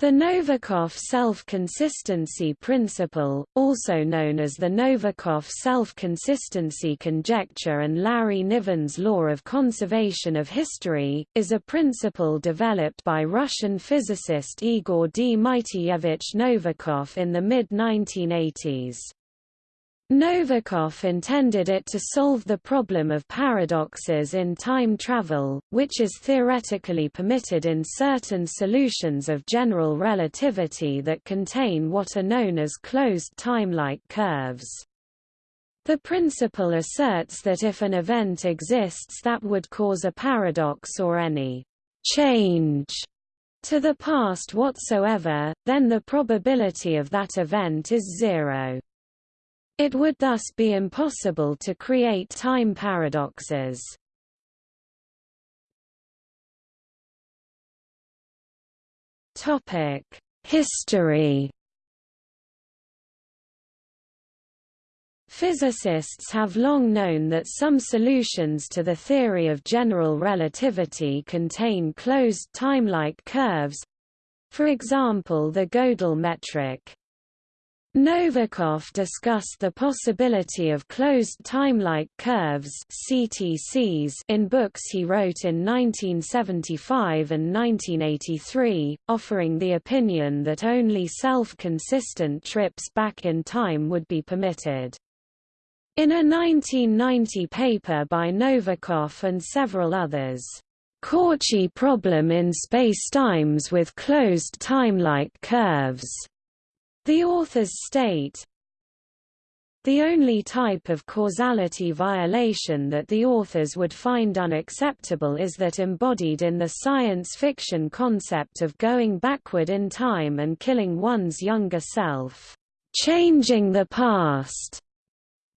The Novikov self-consistency principle, also known as the Novikov self-consistency conjecture and Larry Niven's law of conservation of history, is a principle developed by Russian physicist Igor D. Dmitrievich Novikov in the mid-1980s. Novikov intended it to solve the problem of paradoxes in time travel, which is theoretically permitted in certain solutions of general relativity that contain what are known as closed time-like curves. The principle asserts that if an event exists that would cause a paradox or any change to the past whatsoever, then the probability of that event is zero. It would thus be impossible to create time paradoxes. History. Physicists have long known that some solutions to the theory of general relativity contain closed time-like curves, for example the Gödel metric. Novikov discussed the possibility of closed time-like curves CTCs in books he wrote in 1975 and 1983, offering the opinion that only self-consistent trips back in time would be permitted. In a 1990 paper by Novikov and several others, Cauchy problem in spacetimes with closed time-like curves the authors state, the only type of causality violation that the authors would find unacceptable is that embodied in the science fiction concept of going backward in time and killing one's younger self, changing the past.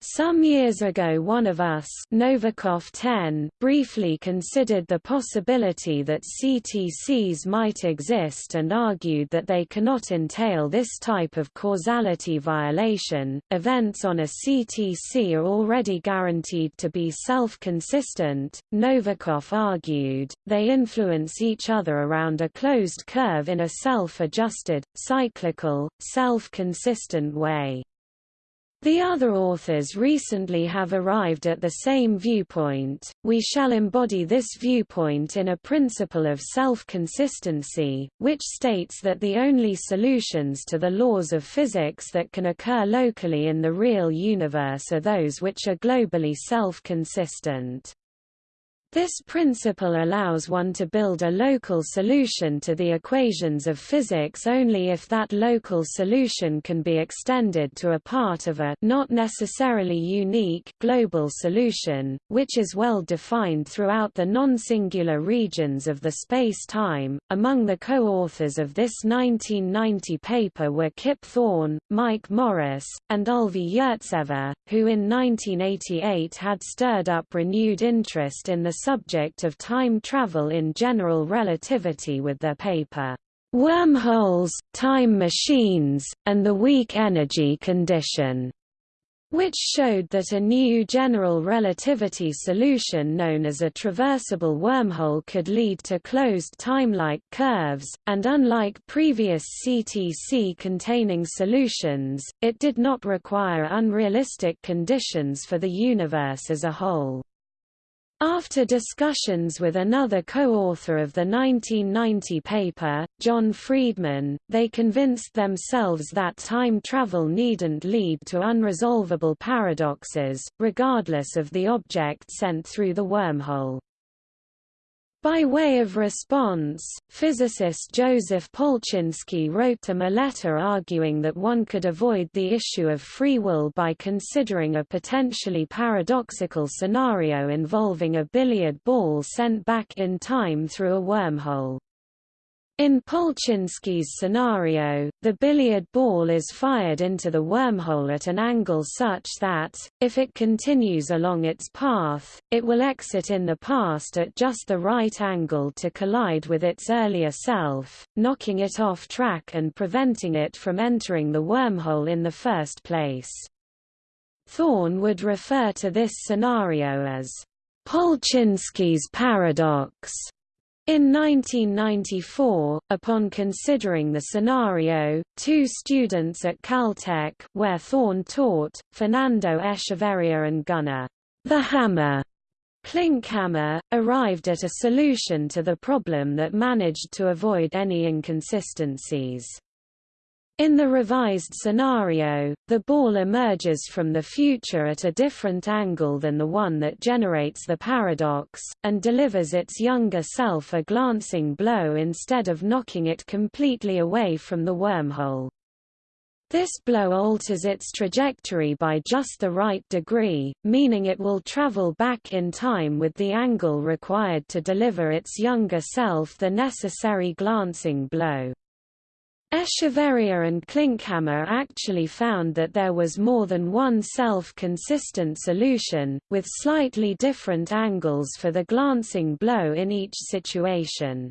Some years ago one of us Novikov 10 briefly considered the possibility that CTCs might exist and argued that they cannot entail this type of causality violation. Events on a CTC are already guaranteed to be self-consistent, Novikov argued, they influence each other around a closed curve in a self-adjusted, cyclical, self-consistent way. The other authors recently have arrived at the same viewpoint. We shall embody this viewpoint in a principle of self-consistency, which states that the only solutions to the laws of physics that can occur locally in the real universe are those which are globally self-consistent. This principle allows one to build a local solution to the equations of physics only if that local solution can be extended to a part of a not necessarily unique global solution, which is well defined throughout the non-singular regions of the space-time. Among the co-authors of this 1990 paper were Kip Thorne, Mike Morris, and Ulvi Yurtsever, who in 1988 had stirred up renewed interest in the subject of time travel in general relativity with their paper, Wormholes, Time Machines, and the Weak Energy Condition, which showed that a new general relativity solution known as a traversable wormhole could lead to closed time-like curves, and unlike previous CTC-containing solutions, it did not require unrealistic conditions for the universe as a whole. After discussions with another co-author of the 1990 paper, John Friedman, they convinced themselves that time travel needn't lead to unresolvable paradoxes, regardless of the object sent through the wormhole. By way of response, physicist Joseph Polchinski wrote him a letter arguing that one could avoid the issue of free will by considering a potentially paradoxical scenario involving a billiard ball sent back in time through a wormhole. In Polchinski's scenario, the billiard ball is fired into the wormhole at an angle such that, if it continues along its path, it will exit in the past at just the right angle to collide with its earlier self, knocking it off track and preventing it from entering the wormhole in the first place. Thorne would refer to this scenario as Polchinski's paradox In 1994, upon considering the scenario, two students at Caltech where Thorne taught, Fernando Echeverria and Gunnar the Hammer Klinkhammer, arrived at a solution to the problem that managed to avoid any inconsistencies. In the revised scenario, the ball emerges from the future at a different angle than the one that generates the paradox, and delivers its younger self a glancing blow instead of knocking it completely away from the wormhole. This blow alters its trajectory by just the right degree, meaning it will travel back in time with the angle required to deliver its younger self the necessary glancing blow. Echeverria and Klinkhammer actually found that there was more than one self-consistent solution, with slightly different angles for the glancing blow in each situation.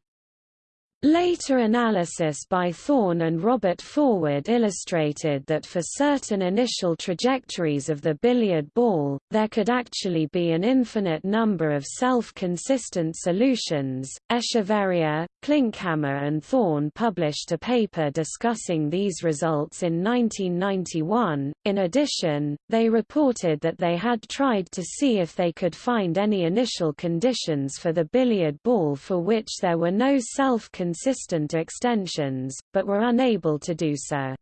Later analysis by Thorne and Robert Forward illustrated that for certain initial trajectories of the billiard ball, there could actually be an infinite number of self-consistent solutions. Echeverria, Klinkhammer and Thorne published a paper discussing these results in 1991. In addition, they reported that they had tried to see if they could find any initial conditions for the billiard ball for which there were no self-consistent consistent extensions, but were unable to do so.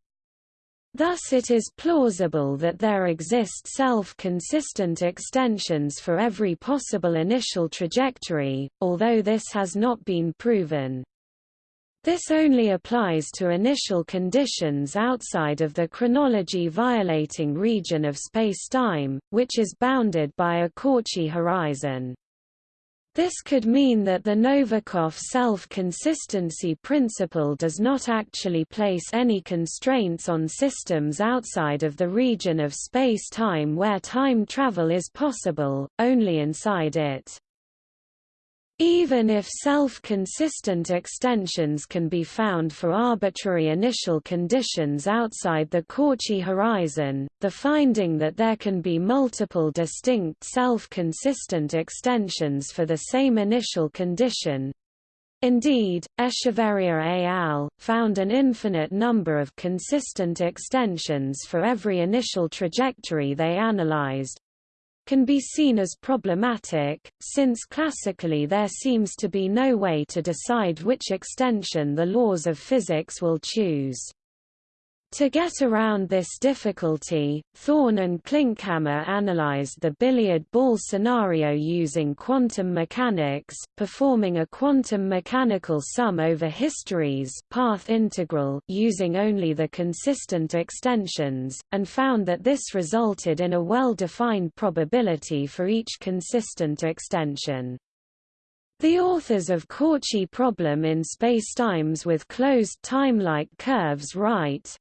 Thus it is plausible that there exist self-consistent extensions for every possible initial trajectory, although this has not been proven. This only applies to initial conditions outside of the chronology-violating region of spacetime, which is bounded by a Cauchy horizon. This could mean that the Novikov self-consistency principle does not actually place any constraints on systems outside of the region of space-time where time travel is possible, only inside it. Even if self-consistent extensions can be found for arbitrary initial conditions outside the Cauchy horizon, the finding that there can be multiple distinct self-consistent extensions for the same initial condition Indeed, Echeverria et al. found an infinite number of consistent extensions for every initial trajectory they analyzed, can be seen as problematic, since classically there seems to be no way to decide which extension the laws of physics will choose. To get around this difficulty, Thorne and Klinkhammer analyzed the billiard ball scenario using quantum mechanics, performing a quantum mechanical sum over histories path integral using only the consistent extensions, and found that this resulted in a well-defined probability for each consistent extension. The authors of Cauchy problem in spacetimes with closed time-like curves write,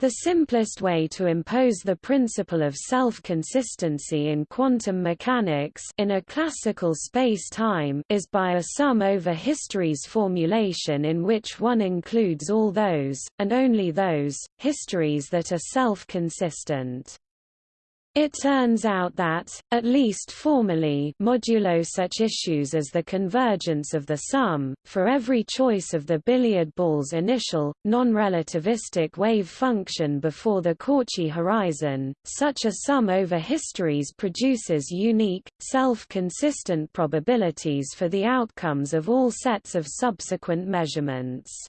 the simplest way to impose the principle of self-consistency in quantum mechanics in a classical space-time is by a sum over histories formulation in which one includes all those, and only those, histories that are self-consistent. It turns out that, at least formally modulo such issues as the convergence of the sum, for every choice of the billiard ball's initial, non-relativistic wave function before the Cauchy horizon, such a sum over histories produces unique, self-consistent probabilities for the outcomes of all sets of subsequent measurements.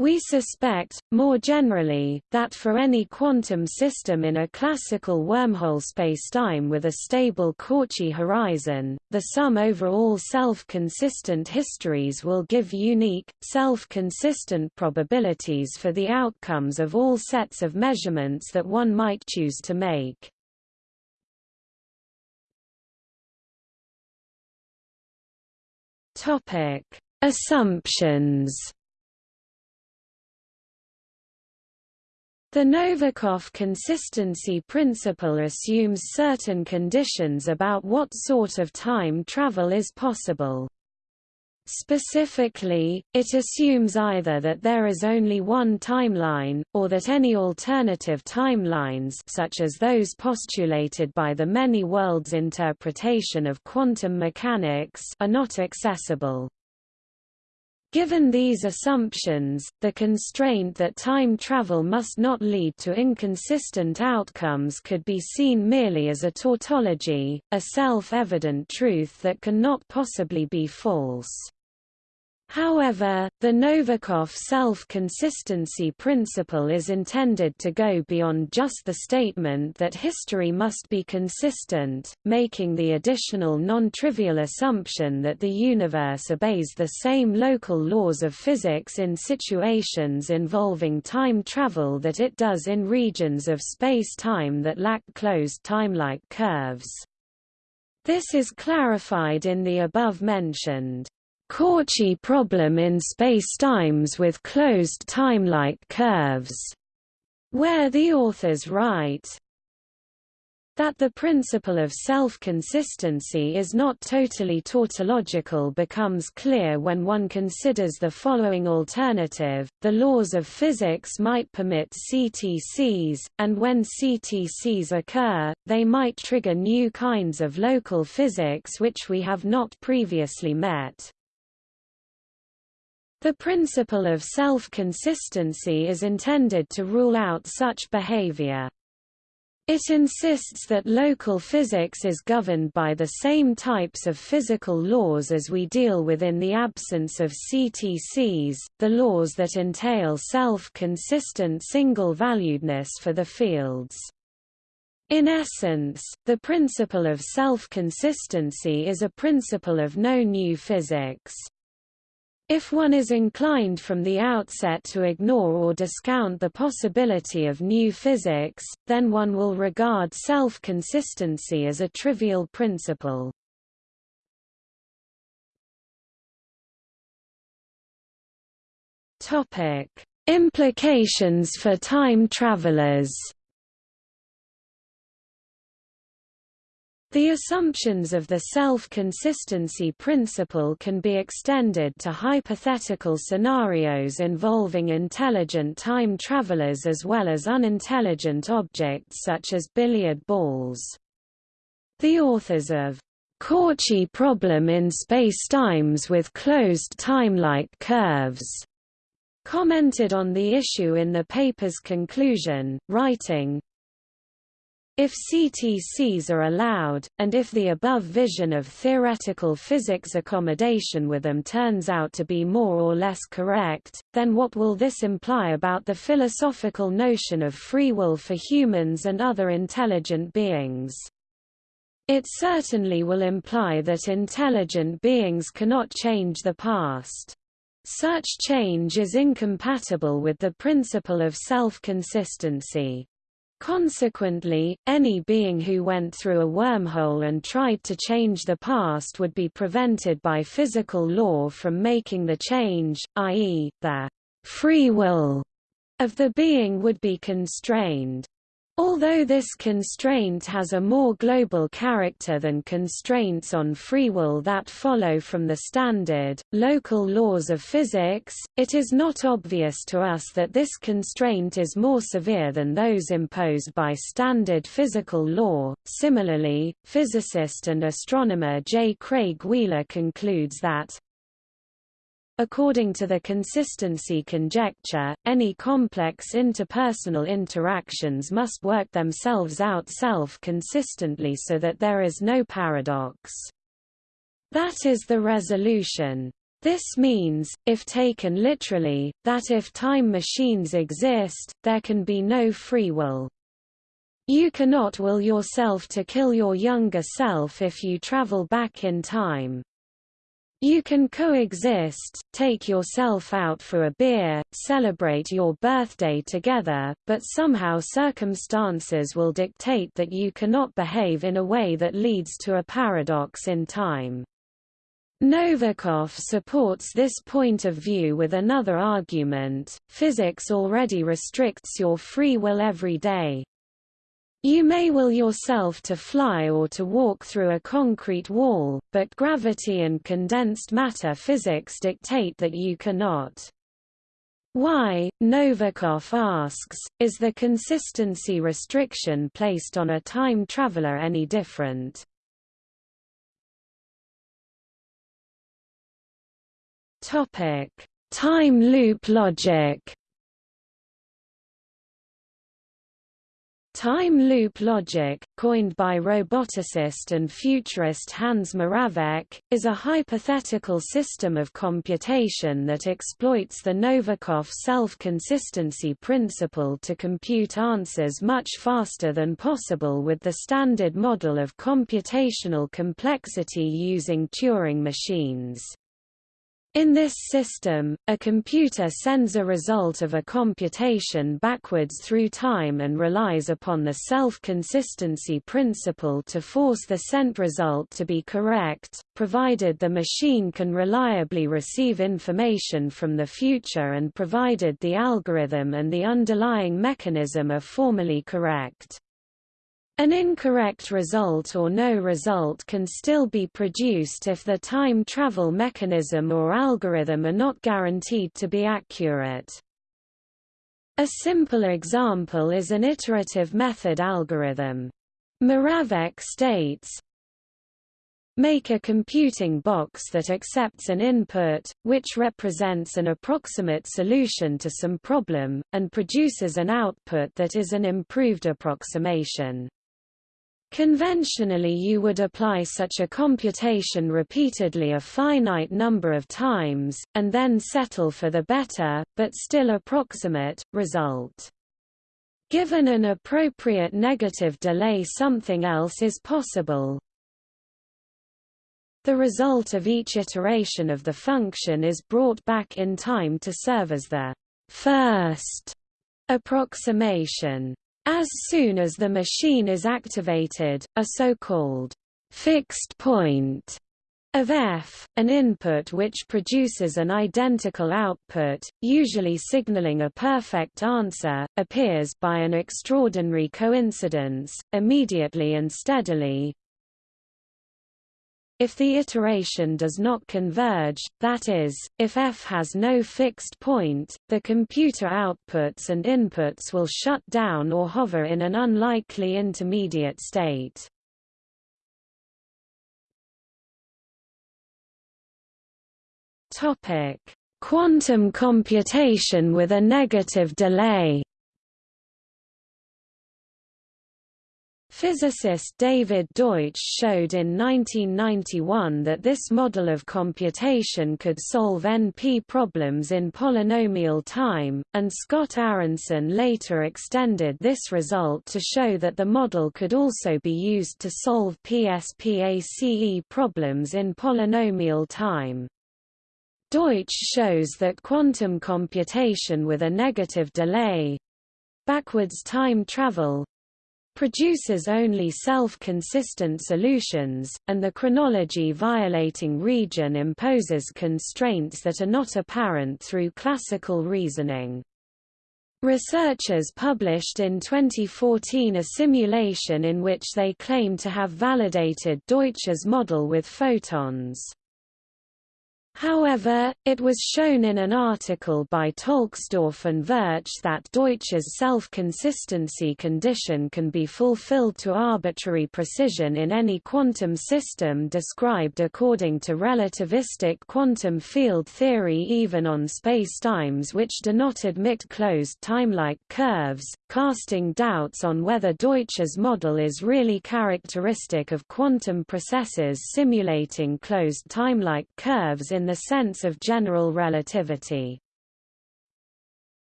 We suspect, more generally, that for any quantum system in a classical wormhole spacetime with a stable Cauchy horizon, the sum over all self-consistent histories will give unique, self-consistent probabilities for the outcomes of all sets of measurements that one might choose to make. Assumptions The Novikov consistency principle assumes certain conditions about what sort of time travel is possible. Specifically, it assumes either that there is only one timeline, or that any alternative timelines such as those postulated by the many worlds interpretation of quantum mechanics are not accessible. Given these assumptions, the constraint that time travel must not lead to inconsistent outcomes could be seen merely as a tautology, a self-evident truth that cannot possibly be false. However, the Novikov self-consistency principle is intended to go beyond just the statement that history must be consistent, making the additional non-trivial assumption that the universe obeys the same local laws of physics in situations involving time travel that it does in regions of space-time that lack closed time-like curves. This is clarified in the above-mentioned Cauchy problem in spacetimes with closed time-like curves, where the authors write that the principle of self-consistency is not totally tautological becomes clear when one considers the following alternative, the laws of physics might permit CTCs, and when CTCs occur, they might trigger new kinds of local physics which we have not previously met. The principle of self-consistency is intended to rule out such behavior. It insists that local physics is governed by the same types of physical laws as we deal with in the absence of CTCs, the laws that entail self-consistent single-valuedness for the fields. In essence, the principle of self-consistency is a principle of no new physics. If one is inclined from the outset to ignore or discount the possibility of new physics, then one will regard self-consistency as a trivial principle. Implications for time travelers The assumptions of the self-consistency principle can be extended to hypothetical scenarios involving intelligent time travelers as well as unintelligent objects such as billiard balls. The authors of Cauchy problem in spacetimes with closed time-like curves commented on the issue in the paper's conclusion, writing, if CTCs are allowed, and if the above vision of theoretical physics accommodation with them turns out to be more or less correct, then what will this imply about the philosophical notion of free will for humans and other intelligent beings? It certainly will imply that intelligent beings cannot change the past. Such change is incompatible with the principle of self-consistency. Consequently, any being who went through a wormhole and tried to change the past would be prevented by physical law from making the change, i.e., the free will of the being would be constrained. Although this constraint has a more global character than constraints on free will that follow from the standard, local laws of physics, it is not obvious to us that this constraint is more severe than those imposed by standard physical law. Similarly, physicist and astronomer J. Craig Wheeler concludes that, According to the consistency conjecture, any complex interpersonal interactions must work themselves out self-consistently so that there is no paradox. That is the resolution. This means, if taken literally, that if time machines exist, there can be no free will. You cannot will yourself to kill your younger self if you travel back in time. You can coexist, take yourself out for a beer, celebrate your birthday together, but somehow circumstances will dictate that you cannot behave in a way that leads to a paradox in time. Novikov supports this point of view with another argument, physics already restricts your free will every day. You may will yourself to fly or to walk through a concrete wall, but gravity and condensed matter physics dictate that you cannot. Why, Novikov asks, is the consistency restriction placed on a time traveler any different? Time loop logic Time loop logic, coined by roboticist and futurist Hans Moravec, is a hypothetical system of computation that exploits the Novikov self-consistency principle to compute answers much faster than possible with the standard model of computational complexity using Turing machines. In this system, a computer sends a result of a computation backwards through time and relies upon the self-consistency principle to force the sent result to be correct, provided the machine can reliably receive information from the future and provided the algorithm and the underlying mechanism are formally correct. An incorrect result or no result can still be produced if the time travel mechanism or algorithm are not guaranteed to be accurate. A simple example is an iterative method algorithm. Moravec states, Make a computing box that accepts an input, which represents an approximate solution to some problem, and produces an output that is an improved approximation. Conventionally you would apply such a computation repeatedly a finite number of times, and then settle for the better, but still approximate, result. Given an appropriate negative delay something else is possible. The result of each iteration of the function is brought back in time to serve as the first approximation. As soon as the machine is activated, a so-called fixed point of f, an input which produces an identical output, usually signaling a perfect answer, appears by an extraordinary coincidence, immediately and steadily, if the iteration does not converge, that is, if f has no fixed point, the computer outputs and inputs will shut down or hover in an unlikely intermediate state. Quantum computation with a negative delay Physicist David Deutsch showed in 1991 that this model of computation could solve NP problems in polynomial time, and Scott Aaronson later extended this result to show that the model could also be used to solve PSPACE problems in polynomial time. Deutsch shows that quantum computation with a negative delay backwards time travel produces only self-consistent solutions, and the chronology-violating region imposes constraints that are not apparent through classical reasoning. Researchers published in 2014 a simulation in which they claim to have validated Deutsch's model with photons. However, it was shown in an article by Tolksdorf and Verch that Deutsch's self-consistency condition can be fulfilled to arbitrary precision in any quantum system described according to relativistic quantum field theory even on spacetimes which do not admit closed time-like curves, casting doubts on whether Deutsch's model is really characteristic of quantum processes simulating closed time-like curves in the sense of general relativity.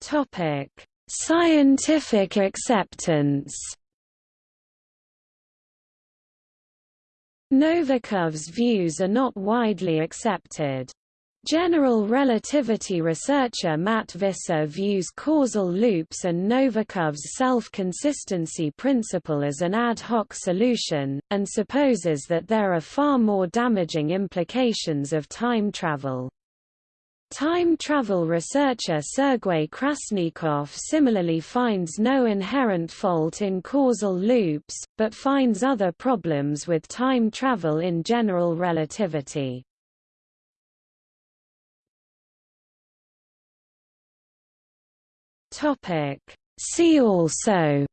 Topic: Scientific acceptance. Novikov's views are not widely accepted. General relativity researcher Matt Visser views causal loops and Novikov's self-consistency principle as an ad hoc solution, and supposes that there are far more damaging implications of time travel. Time travel researcher Sergei Krasnikov similarly finds no inherent fault in causal loops, but finds other problems with time travel in general relativity. See also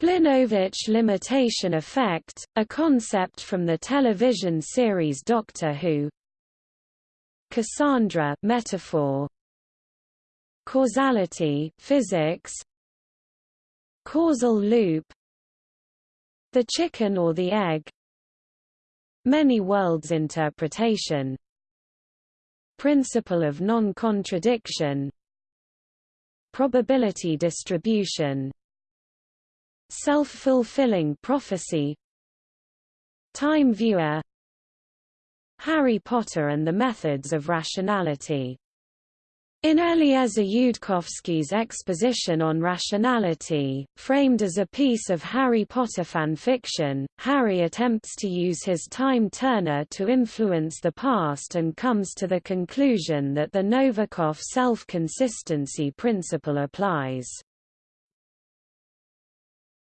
Blinovitch limitation effect, a concept from the television series Doctor Who. Cassandra metaphor. Causality physics. Causal loop. The chicken or the egg. Many worlds interpretation Principle of non-contradiction. Probability distribution. Self-fulfilling prophecy. Time viewer. Harry Potter and the methods of rationality in Eliezer Yudkowsky's exposition on rationality, framed as a piece of Harry Potter fan fiction, Harry attempts to use his time turner to influence the past and comes to the conclusion that the Novikov self-consistency principle applies.